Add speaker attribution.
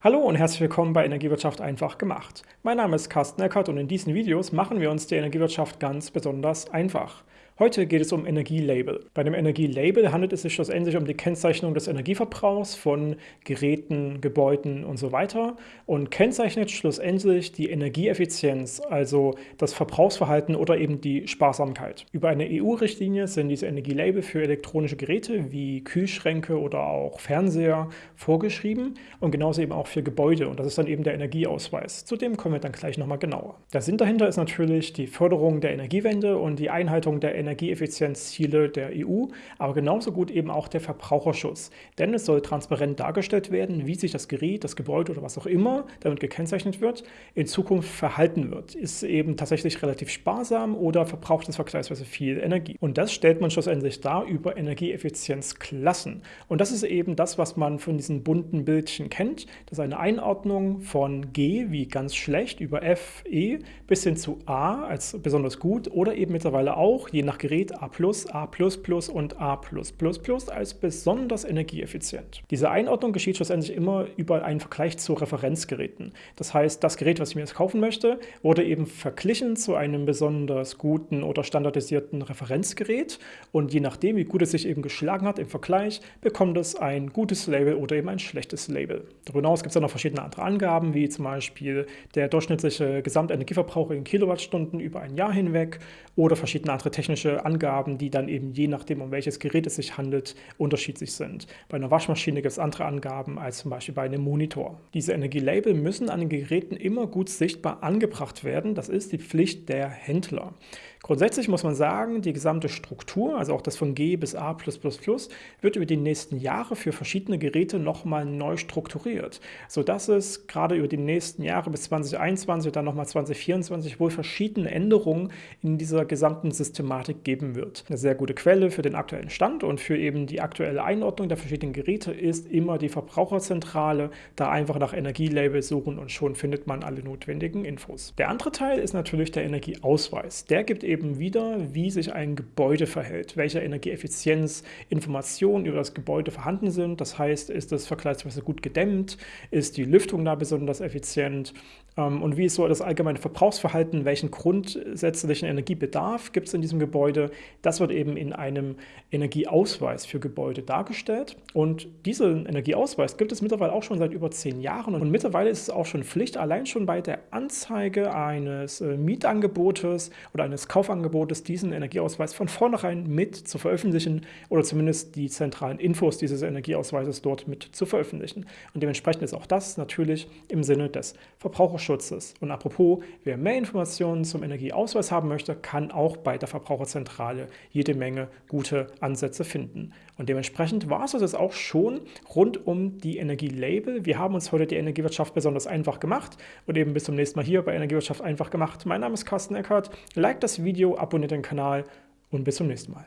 Speaker 1: Hallo und herzlich willkommen bei Energiewirtschaft einfach gemacht. Mein Name ist Carsten Eckert und in diesen Videos machen wir uns die Energiewirtschaft ganz besonders einfach. Heute geht es um Energielabel. Bei dem Energielabel handelt es sich schlussendlich um die Kennzeichnung des Energieverbrauchs von Geräten, Gebäuden und so weiter und kennzeichnet schlussendlich die Energieeffizienz, also das Verbrauchsverhalten oder eben die Sparsamkeit. Über eine EU-Richtlinie sind diese Energielabel für elektronische Geräte wie Kühlschränke oder auch Fernseher vorgeschrieben und genauso eben auch für Gebäude und das ist dann eben der Energieausweis. Zu dem kommen wir dann gleich nochmal genauer. Der Sinn dahinter ist natürlich die Förderung der Energiewende und die Einhaltung der Energie Energieeffizienzziele der EU, aber genauso gut eben auch der Verbraucherschutz. Denn es soll transparent dargestellt werden, wie sich das Gerät, das Gebäude oder was auch immer damit gekennzeichnet wird, in Zukunft verhalten wird. Ist eben tatsächlich relativ sparsam oder verbraucht es vergleichsweise viel Energie. Und das stellt man schlussendlich dar über Energieeffizienzklassen. Und das ist eben das, was man von diesen bunten Bildchen kennt. Das ist eine Einordnung von G wie ganz schlecht über F, E bis hin zu A als besonders gut oder eben mittlerweile auch, je nach Gerät A+, A++ und A++ als besonders energieeffizient. Diese Einordnung geschieht schlussendlich immer über einen Vergleich zu Referenzgeräten. Das heißt, das Gerät, was ich mir jetzt kaufen möchte, wurde eben verglichen zu einem besonders guten oder standardisierten Referenzgerät und je nachdem, wie gut es sich eben geschlagen hat im Vergleich, bekommt es ein gutes Label oder eben ein schlechtes Label. Darüber hinaus gibt es dann noch verschiedene andere Angaben, wie zum Beispiel der durchschnittliche Gesamtenergieverbrauch in Kilowattstunden über ein Jahr hinweg oder verschiedene andere technische technische Angaben, die dann eben je nachdem, um welches Gerät es sich handelt, unterschiedlich sind. Bei einer Waschmaschine gibt es andere Angaben als zum Beispiel bei einem Monitor. Diese Energielabel müssen an den Geräten immer gut sichtbar angebracht werden. Das ist die Pflicht der Händler. Grundsätzlich muss man sagen, die gesamte Struktur, also auch das von G bis A++, wird über die nächsten Jahre für verschiedene Geräte nochmal neu strukturiert, sodass es gerade über die nächsten Jahre bis 2021 und dann nochmal 2024 wohl verschiedene Änderungen in dieser gesamten Systematik geben wird. Eine sehr gute Quelle für den aktuellen Stand und für eben die aktuelle Einordnung der verschiedenen Geräte ist immer die Verbraucherzentrale, da einfach nach Energielabels suchen und schon findet man alle notwendigen Infos. Der andere Teil ist natürlich der Energieausweis. Der gibt eben wieder, wie sich ein Gebäude verhält, welche Energieeffizienz Informationen über das Gebäude vorhanden sind. Das heißt, ist es vergleichsweise gut gedämmt, ist die Lüftung da besonders effizient ähm, und wie ist so das allgemeine Verbrauchsverhalten, welchen grundsätzlichen Energiebedarf gibt es in diesem Gebäude. Das wird eben in einem Energieausweis für Gebäude dargestellt und diesen Energieausweis gibt es mittlerweile auch schon seit über zehn Jahren und mittlerweile ist es auch schon Pflicht, allein schon bei der Anzeige eines äh, Mietangebotes oder eines Kaufangebotes diesen Energieausweis von vornherein mit zu veröffentlichen oder zumindest die zentralen Infos dieses Energieausweises dort mit zu veröffentlichen. Und dementsprechend ist auch das natürlich im Sinne des Verbraucherschutzes. Und apropos, wer mehr Informationen zum Energieausweis haben möchte, kann auch bei der Verbraucherzentrale jede Menge gute Ansätze finden. Und dementsprechend war es das auch schon rund um die Energielabel. Wir haben uns heute die Energiewirtschaft besonders einfach gemacht und eben bis zum nächsten Mal hier bei Energiewirtschaft einfach gemacht. Mein Name ist Carsten Eckert. Like das Video, abonniert den Kanal und bis zum nächsten Mal.